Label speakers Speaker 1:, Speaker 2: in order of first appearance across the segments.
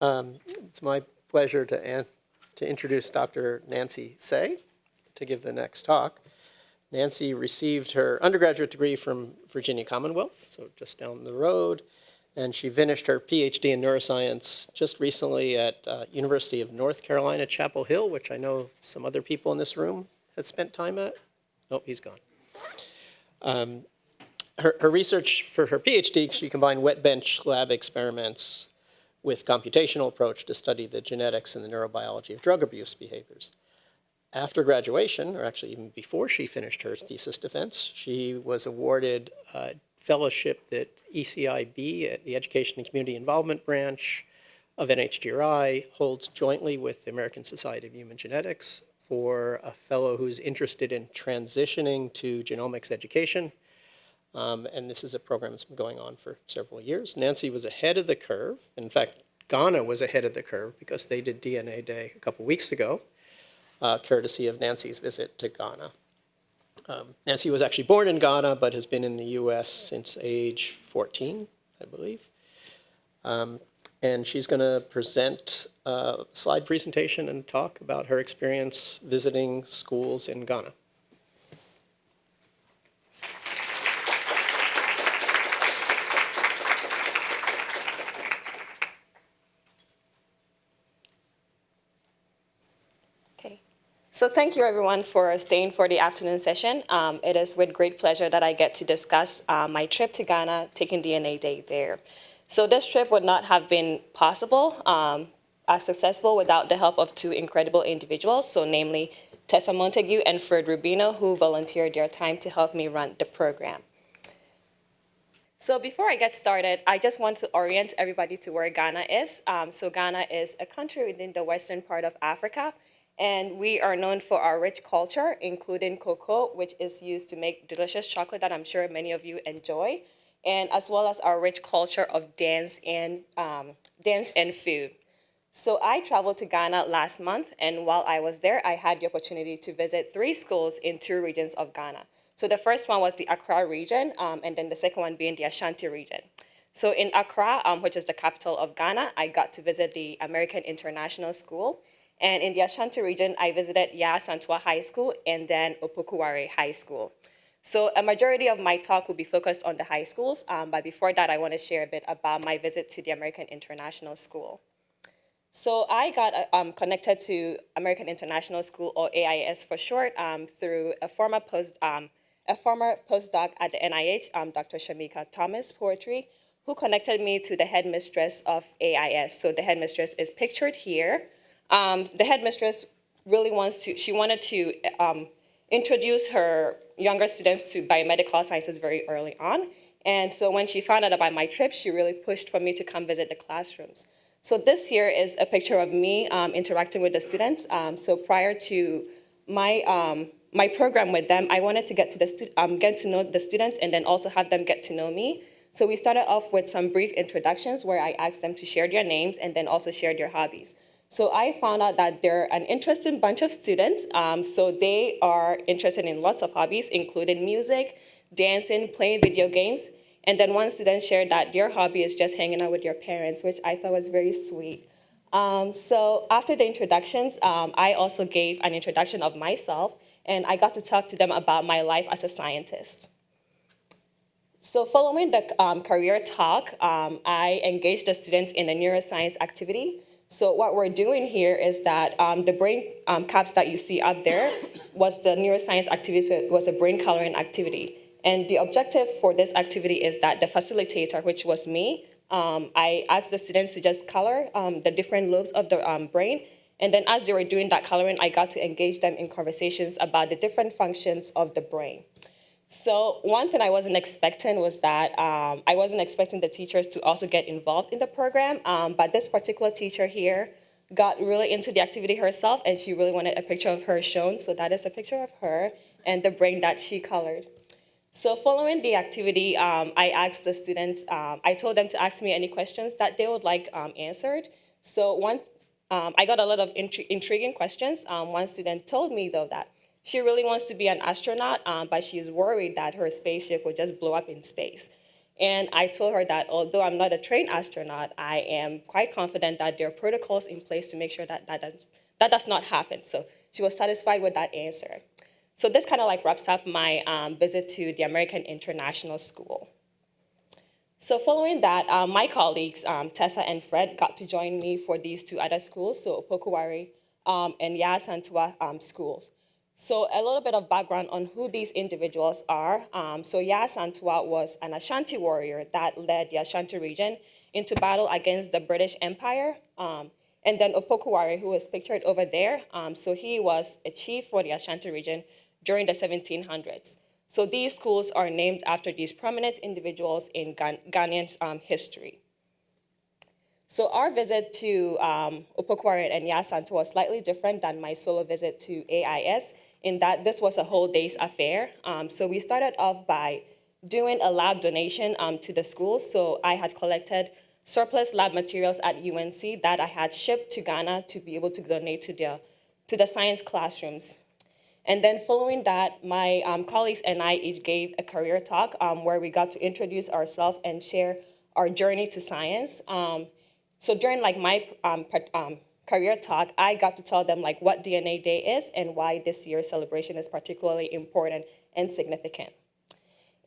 Speaker 1: Um, It's my pleasure to, to introduce Dr. Nancy Say to give the next talk. Nancy received her undergraduate degree from Virginia Commonwealth, so just down the road, and she finished her PhD in neuroscience just recently at uh, University of North Carolina, Chapel Hill, which I know some other people in this room had spent time at. Oh, he's gone. Um, Her, her research for her PhD, she combined wet bench lab experiments with computational approach to study the genetics and the neurobiology of drug abuse behaviors. After graduation, or actually even before she finished her thesis defense, she was awarded a fellowship at E ECIB at uh, the Education and Community Involvement Branch of NHGRI holds jointly with the American Society of Human Genetics for a fellow who's interested in transitioning to genomics education. Um, and this is a program that's been going on for several years. Nancy was ahead of the curve. In fact, Ghana was ahead of the curve because they did DNA Day a couple weeks ago, uh, courtesy of Nancy's visit to Ghana. Um, Nancy was actually born in Ghana, but has been in the U.S. since age 14, I believe. Um, and she's going to present a slide presentation and talk about her experience visiting schools in Ghana.
Speaker 2: Okay. So thank you everyone for staying for the afternoon session. Um, it is with great pleasure that I get to discuss uh, my trip to Ghana, taking DNA Day there. So this trip would not have been possible, um, as successful without the help of two incredible individuals, so namely Tessa Montague and Fred Rubino, who volunteered their time to help me run the program. So before I get started, I just want to orient everybody to where Ghana is. Um, so Ghana is a country within the western part of Africa, and we are known for our rich culture, including cocoa, which is used to make delicious chocolate that I'm sure many of you enjoy, and as well as our rich culture of dance and, um, dance and food. So I traveled to Ghana last month, and while I was there, I had the opportunity to visit three schools in two regions of Ghana. So the first one was the Accra region, um, and then the second one being the Ashanti region. So in Accra, um, which is the capital of Ghana, I got to visit the American International School. And in the Ashanti region, I visited Yaa Asantewaa High School and then Opoku Ware High School. So a majority of my talk will be focused on the high schools, um, but before that, I want to share a bit about my visit to the American International School. So I got uh, um, connected to American International School, or AIS for short, um, through a former post, um, a former postdoc at the NIH, um, Dr. Shamika Thomas Poetry, who connected me to the headmistress of AIS. So the headmistress is pictured here. Um, the headmistress really wants to, she wanted to um, introduce her younger students to biomedical sciences very early on. And so when she found out about my trip, she really pushed for me to come visit the classrooms. So this here is a picture of me um, interacting with the students. Um, so prior to my, um, my program with them, I wanted to get to, the um, get to know the students and then also have them get to know me. So we started off with some brief introductions where I asked them to share their names and then also share their hobbies. So I found out that they're an interesting bunch of students. Um, so they are interested in lots of hobbies, including music, dancing, playing video games. And then one student shared that their hobby is just hanging out with your parents, which I thought was very sweet. Um, so after the introductions, um, I also gave an introduction of myself, and I got to talk to them about my life as a scientist. So following the um, career talk, um, I engaged the students in a neuroscience activity. So what we're doing here is that um, the brain um, caps that you see up there was the neuroscience activity, so it was a brain coloring activity. And the objective for this activity is that the facilitator, which was me, um, I asked the students to just color um, the different lobes of the um, brain. And then as they were doing that coloring, I got to engage them in conversations about the different functions of the brain. So one thing I wasn't expecting was that um, I wasn't expecting the teachers to also get involved in the program, um, but this particular teacher here got really into the activity herself and she really wanted a picture of her shown. So that is a picture of her and the brain that she colored. So following the activity, um, I asked the students, um, I told them to ask me any questions that they would like um, answered. So one, um, I got a lot of intri intriguing questions. One student told me though that she really wants to be an astronaut, um, but she's worried that her spaceship will just blow up in space. And I told her that although I'm not a trained astronaut, I am quite confident that there are protocols in place to make sure that that does, that does not happen. So she was satisfied with that answer. So this kind of like wraps up my um, visit to the American International School. So following that, uh, my colleagues, um, Tessa and Fred, got to join me for these two other schools, so Opoku Ware um, and Yaa Asantewaa um, schools. So a little bit of background on who these individuals are. Um, so Yaa Asantewaa was an Ashanti warrior that led the Ashanti region into battle against the British Empire. Um, and then Opoku Ware, who is pictured over there, um, so he was a chief for the Ashanti region during the 1700s. So these schools are named after these prominent individuals in Ghan Ghanaian um, history. So our visit to um, Opoku Ware and Yaa Asantewaa was slightly different than my solo visit to AIS in that this was a whole day's affair. Um, so we started off by doing a lab donation um, to the schools. So I had collected surplus lab materials at UNC that I had shipped to Ghana to be able to donate to the, to the science classrooms. And then following that, my um, colleagues and I each gave a career talk um, where we got to introduce ourselves and share our journey to science. Um, so during like my um, um, career talk, I got to tell them like what DNA Day is and why this year's celebration is particularly important and significant.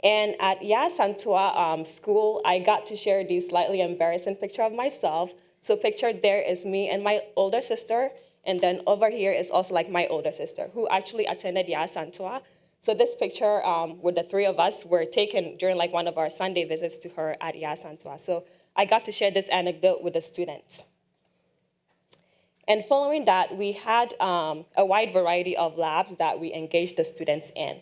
Speaker 2: And at Yaa Asantewaa um, school, I got to share this slightly embarrassing picture of myself. So pictured there is me and my older sister, and then over here is also like my older sister, who actually attended Yaa Asantewaa. So this picture um, with the three of us were taken during like one of our Sunday visits to her at Yaa Asantewaa. So I got to share this anecdote with the students. And following that, we had um, a wide variety of labs that we engaged the students in.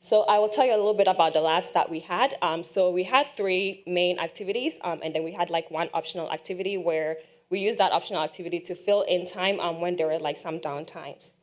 Speaker 2: So I will tell you a little bit about the labs that we had. Um, so we had three main activities, um, and then we had like one optional activity where we used that optional activity to fill in time um, when there were like some downtimes.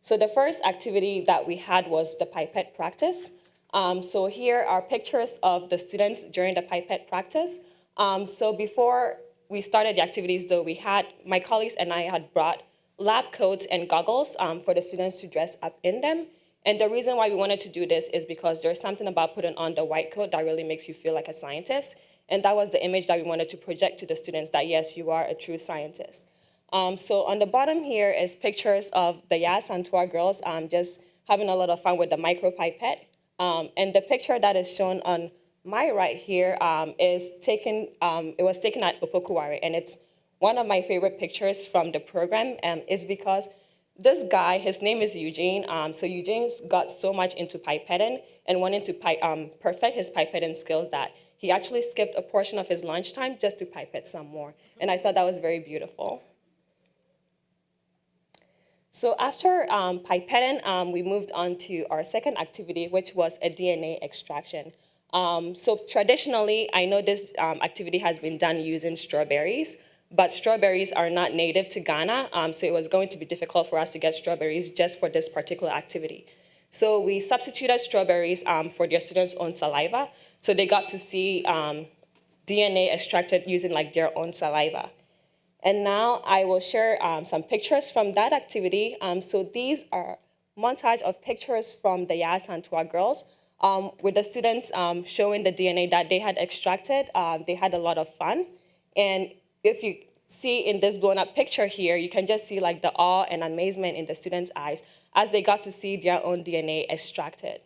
Speaker 2: So the first activity that we had was the pipette practice. Um, so here are pictures of the students during the pipette practice. Um, so before we started the activities though, we had, my colleagues and I had brought lab coats and goggles um, for the students to dress up in them. And the reason why we wanted to do this is because there's something about putting on the white coat that really makes you feel like a scientist. And that was the image that we wanted to project to the students that yes, you are a true scientist. Um, so on the bottom here is pictures of the Yas Yaa Asantewaa girls um, just having a lot of fun with the micropipette. Um, and the picture that is shown on my right here um, is taken, um, it was taken at Opoku Ware, and it's one of my favorite pictures from the program um, is because this guy, his name is Eugene, um, so Eugene's got so much into pipetting and wanting to pi um, perfect his pipetting skills that he actually skipped a portion of his lunchtime just to pipette some more. And I thought that was very beautiful. So after um, pipetting, um, we moved on to our second activity, which was a DNA extraction. Um, so traditionally, I know this um, activity has been done using strawberries, but strawberries are not native to Ghana, um, so it was going to be difficult for us to get strawberries just for this particular activity. So we substituted strawberries um, for their students' own saliva, so they got to see um, DNA extracted using like their own saliva. And now I will share um, some pictures from that activity. so these are montage of pictures from the Yaa Asantewaa girls um, with the students um, showing the DNA that they had extracted. Um, they had a lot of fun. And if you see in this blown up picture here, you can just see like the awe and amazement in the students' eyes as they got to see their own DNA extracted.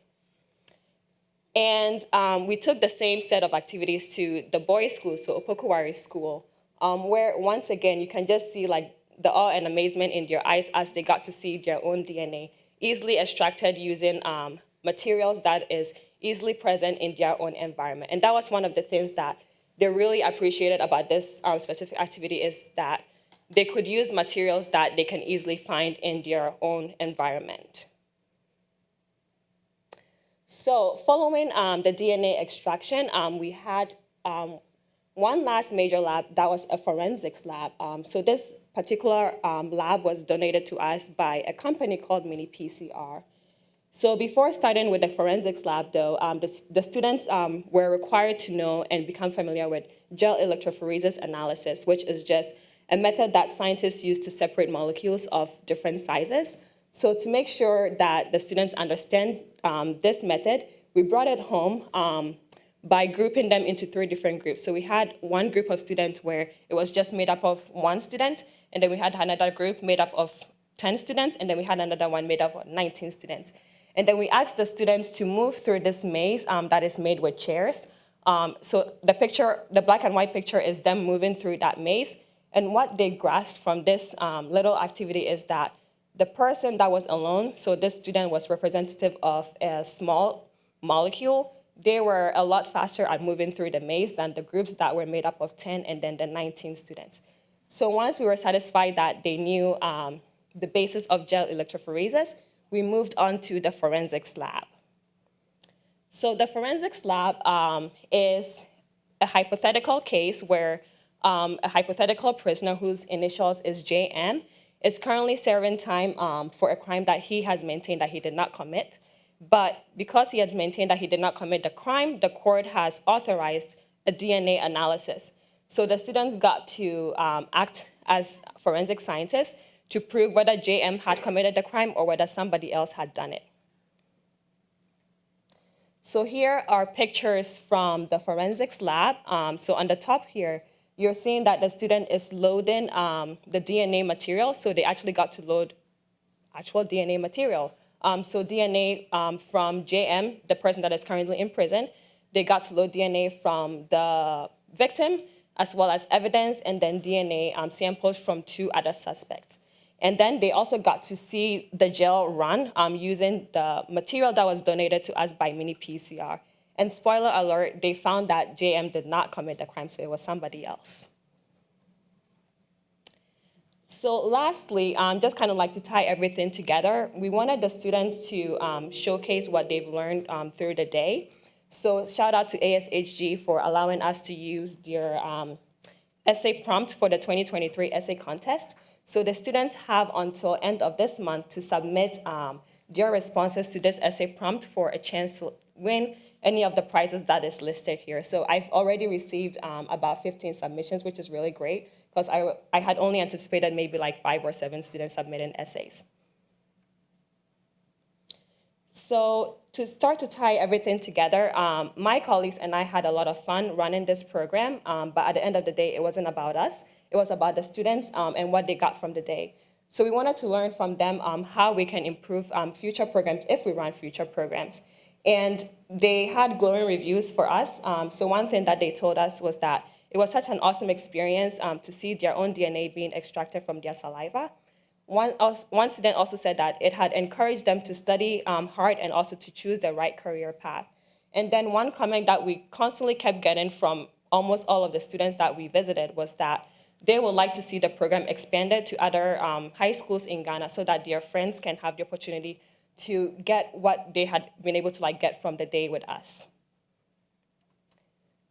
Speaker 2: And um, we took the same set of activities to the boys' school, so Opoku Ware School, um, where once again, you can just see like the awe and amazement in their eyes as they got to see their own DNA easily extracted using um, materials that is easily present in their own environment. And that was one of the things that they really appreciated about this um, specific activity is that they could use materials that they can easily find in their own environment. So following um, the DNA extraction, um, we had um, one last major lab that was a forensics lab. Um, so this particular um, lab was donated to us by a company called Mini PCR. So before starting with the forensics lab though, um, the, the, students um, were required to know and become familiar with gel electrophoresis analysis, which is just a method that scientists use to separate molecules of different sizes. So to make sure that the students understand um, this method, we brought it home um, by grouping them into three different groups. So we had one group of students where it was just made up of one student, and then we had another group made up of 10 students, and then we had another one made up of 19 students. And then we asked the students to move through this maze um, that is made with chairs. Um, so the picture, the black and white picture is them moving through that maze. And what they grasped from this um, little activity is that the person that was alone, so this student was representative of a small molecule, they were a lot faster at moving through the maze than the groups that were made up of 10 and then the 19 students. So once we were satisfied that they knew um, the basis of gel electrophoresis, we moved on to the forensics lab. So the forensics lab um, is a hypothetical case where um, a hypothetical prisoner whose initials is JM is currently serving time um, for a crime that he has maintained that he did not commit. But because he had maintained that he did not commit the crime, the court has authorized a DNA analysis. So the students got to um, act as forensic scientists to prove whether JM had committed the crime or whether somebody else had done it. So here are pictures from the forensics lab. Um, so on the top here, you're seeing that the student is loading um, the DNA material. So they actually got to load actual DNA material. Um, so DNA um, from JM, the person that is currently in prison, they got to load DNA from the victim as well as evidence and then DNA um, samples from two other suspects. And then they also got to see the gel run um, using the material that was donated to us by Mini PCR. And spoiler alert, they found that JM did not commit the crime, so it was somebody else. So lastly, um, just kind of like to tie everything together, we wanted the students to um, showcase what they've learned um, through the day. So shout out to ASHG for allowing us to use their um, essay prompt for the 2023 essay contest. So the students have until end of this month to submit um, their responses to this essay prompt for a chance to win any of the prizes that is listed here. So I've already received um, about 15 submissions, which is really great because I, I had only anticipated maybe like five or seven students submitting essays. So to start to tie everything together, um, my colleagues and I had a lot of fun running this program, um, but at the end of the day, it wasn't about us. It was about the students um, and what they got from the day. So we wanted to learn from them um, how we can improve um, future programs if we run future programs. And they had glowing reviews for us. Um, so one thing that they told us was that it was such an awesome experience to see their own DNA being extracted from their saliva. One, one student also said that it had encouraged them to study um, hard and also to choose the right career path. And then one comment that we constantly kept getting from almost all of the students that we visited was that they would like to see the program expanded to other um, high schools in Ghana so that their friends can have the opportunity to get what they had been able to like get from the day with us.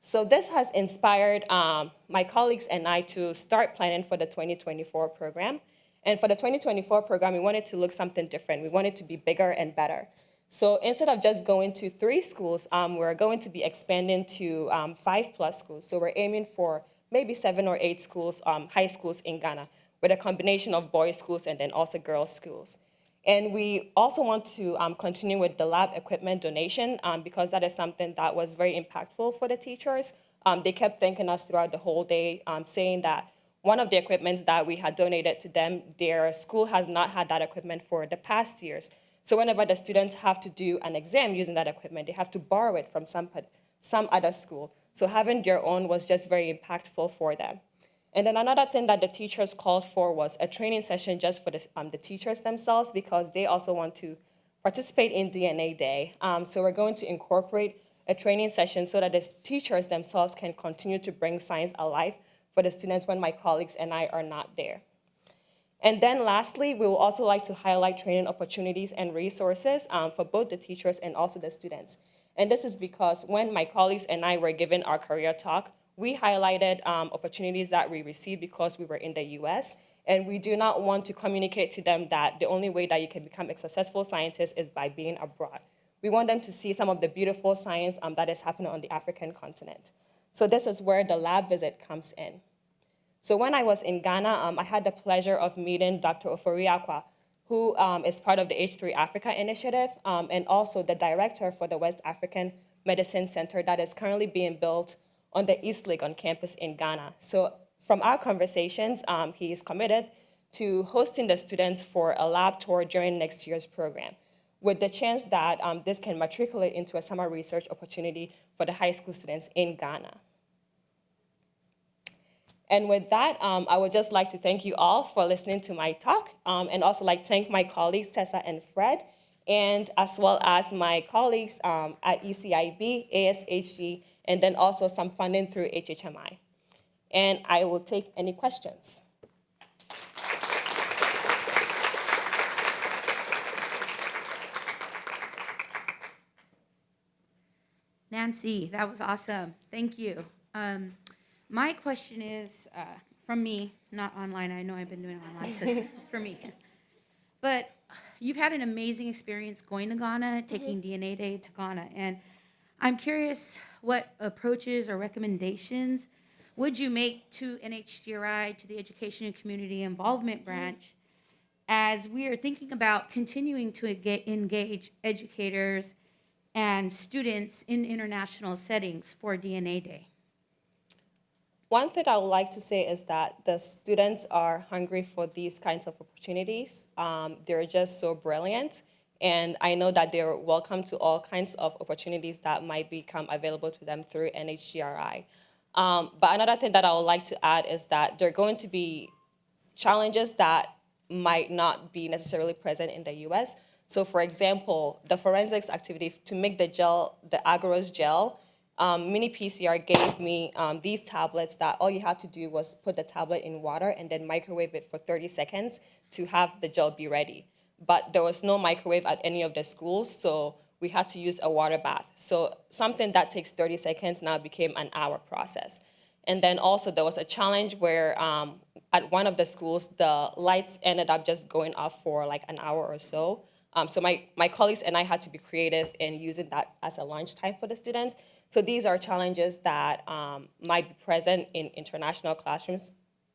Speaker 2: So this has inspired um, my colleagues and I to start planning for the 2024 program. And for the 2024 program, we wanted to look something different. We wanted to be bigger and better. So instead of just going to three schools, um, we're going to be expanding to um, five plus schools. So we're aiming for maybe seven or eight schools, um, high schools in Ghana, with a combination of boys schools and then also girls schools. And we also want to um, continue with the lab equipment donation um, because that is something that was very impactful for the teachers. Um, they kept thanking us throughout the whole day, um, saying that one of the equipment that we had donated to them, their school has not had that equipment for the past years. So whenever the students have to do an exam using that equipment, they have to borrow it from some, some other school. So having their own was just very impactful for them. And then another thing that the teachers called for was a training session just for the, um, the teachers themselves because they also want to participate in DNA Day. Um, so we're going to incorporate a training session so that the teachers themselves can continue to bring science alive for the students when my colleagues and I are not there. And then lastly, we will also like to highlight training opportunities and resources um, for both the teachers and also the students. And this is because when my colleagues and I were given our career talk, we highlighted um, opportunities that we received because we were in the US, and we do not want to communicate to them that the only way that you can become a successful scientist is by being abroad. We want them to see some of the beautiful science um, that is happening on the African continent. So this is where the lab visit comes in. So when I was in Ghana, um, I had the pleasure of meeting Dr. Ofori-Acquah, who um, is part of the H3 Africa initiative um, and also the director for the West African Medicine Center that is currently being built on the East Lake on campus in Ghana. So from our conversations, um, he is committed to hosting the students for a lab tour during next year's program, with the chance that um, this can matriculate into a summer research opportunity for the high school students in Ghana. And with that, um, I would just like to thank you all for listening to my talk, um, and also like thank my colleagues Tessa and Fred, and as well as my colleagues um, at ECIB, ASHG, and then also some funding through HHMI. And I will take any questions.
Speaker 3: Nancy, that was awesome. Thank you. Um, my question is uh, from me, not online. I know I've been doing online, so this is for me. But you've had an amazing experience going to Ghana, taking DNA Day to Ghana, and I'm curious what approaches or recommendations would you make to NHGRI, to the Education and Community Involvement Branch, as we are thinking about continuing to engage educators and students in international settings for DNA Day?
Speaker 2: One thing I would like to say is that the students are hungry for these kinds of opportunities. Um, they're just so brilliant. And I know that they're welcome to all kinds of opportunities that might become available to them through NHGRI. Um, but another thing that I would like to add is that there are going to be challenges that might not be necessarily present in the US. So for example, the forensics activity to make the gel, the agarose gel, um, Mini PCR gave me um, these tablets that all you had to do was put the tablet in water and then microwave it for 30 seconds to have the gel be ready. But there was no microwave at any of the schools, so we had to use a water bath. So something that takes 30 seconds now became an hour process. And then also there was a challenge where um, at one of the schools, the lights ended up just going off for like an hour or so. Um, so my, my colleagues and I had to be creative in using that as a lunch time for the students. So these are challenges that um, might be present in international classrooms,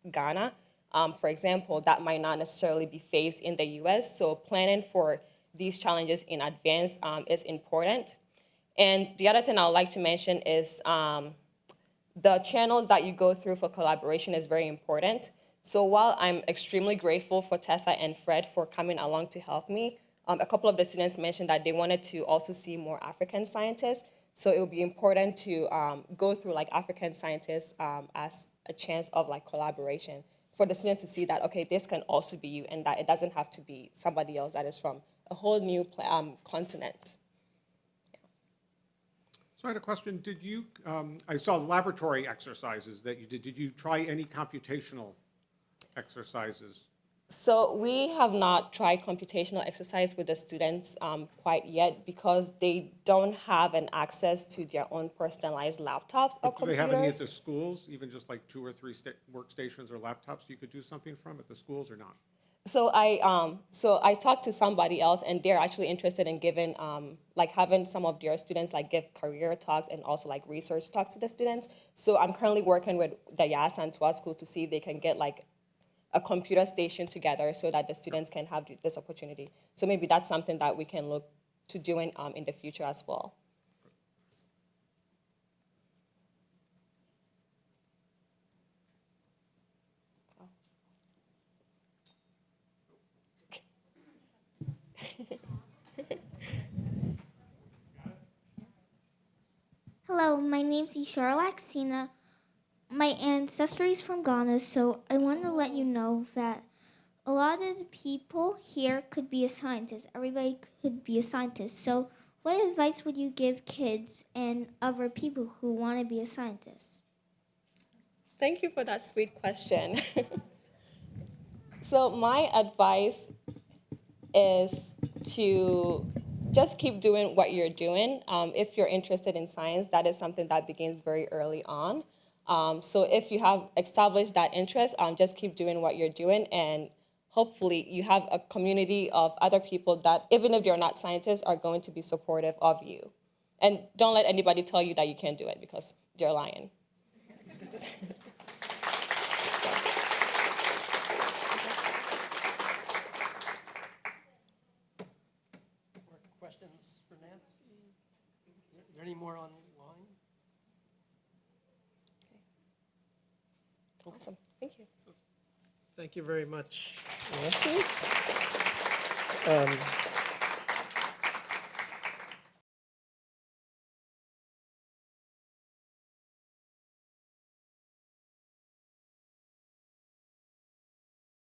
Speaker 2: Ghana. Um, for example, that might not necessarily be faced in the US. So planning for these challenges in advance um, is important. And the other thing I would like to mention is um, the channels that you go through for collaboration is very important. So while I'm extremely grateful for Tessa and Fred for coming along to help me, um, a couple of the students mentioned that they wanted to also see more African scientists. So it would be important to um, go through like African scientists um, as a chance of like collaboration for the students to see that, okay, this can also be you and that it doesn't have to be somebody else that is from a whole new um, continent.
Speaker 4: So I had a question. Did you, um, I saw laboratory exercises that you did. Did you try any computational exercises?
Speaker 2: So we have not tried computational exercise with the students um, quite yet because they don't have an access to their own personalized laptops or
Speaker 4: Do they have any at
Speaker 2: computers.
Speaker 4: the schools, even just like two or three workstations or laptops you could do something from at the schools or not?
Speaker 2: So I um, so I talked to somebody else, and they're actually interested in giving um, like having some of their students like give career talks and also like research talks to the students. So I'm currently working with the Yas Antois School to see if they can get like a computer station together so that the students can have this opportunity. So maybe that's something that we can look to doing um, in the future as well.
Speaker 5: Hello, my name is Ishara Laxina. My ancestry is from Ghana, so I want to let you know that a lot of the people here could be a scientist. Everybody could be a scientist. So, what advice would you give kids and other people who want to be a scientist?
Speaker 2: Thank you for that sweet question. so my advice is to just keep doing what you're doing. Um, if you're interested in science, that is something that begins very early on. Um, so if you have established that interest, um, just keep doing what you're doing and hopefully you have a community of other people that, even if they're not scientists, are going to be supportive of you. And don't let anybody tell you that you can't do it because they're lying.
Speaker 1: Questions for Nancy? Are there any more
Speaker 2: Awesome. Thank you.
Speaker 1: Thank you very much, Nancy. Um,